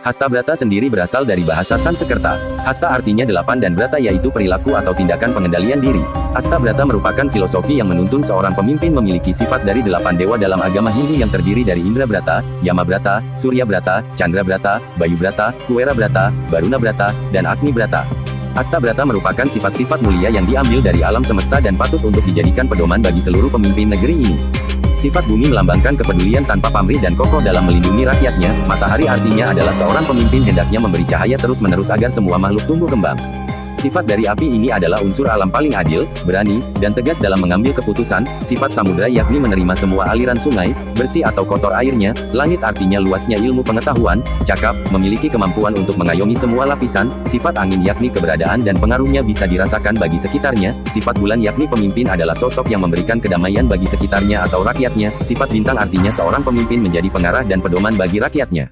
Hasta Brata sendiri berasal dari bahasa Sanskerta. Hasta artinya delapan dan Brata yaitu perilaku atau tindakan pengendalian diri. Hasta Brata merupakan filosofi yang menuntun seorang pemimpin memiliki sifat dari delapan dewa dalam agama Hindu yang terdiri dari Indra Brata, Yama Brata, Surya Brata, Chandra Brata, Bayu Brata, Kuera Brata, Baruna Brata, dan Agni Brata. Hasta Brata merupakan sifat-sifat mulia yang diambil dari alam semesta dan patut untuk dijadikan pedoman bagi seluruh pemimpin negeri ini. Sifat bumi melambangkan kepedulian tanpa pamrih dan kokoh dalam melindungi rakyatnya, matahari artinya adalah seorang pemimpin hendaknya memberi cahaya terus-menerus agar semua makhluk tumbuh kembang. Sifat dari api ini adalah unsur alam paling adil, berani, dan tegas dalam mengambil keputusan. Sifat samudra yakni menerima semua aliran sungai, bersih atau kotor airnya. Langit artinya luasnya ilmu pengetahuan, cakap, memiliki kemampuan untuk mengayomi semua lapisan. Sifat angin yakni keberadaan dan pengaruhnya bisa dirasakan bagi sekitarnya. Sifat bulan yakni pemimpin adalah sosok yang memberikan kedamaian bagi sekitarnya atau rakyatnya. Sifat bintang artinya seorang pemimpin menjadi pengarah dan pedoman bagi rakyatnya.